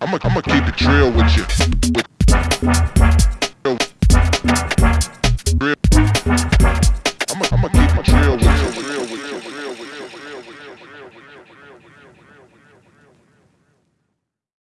I'ma, I'ma keep it real with you. With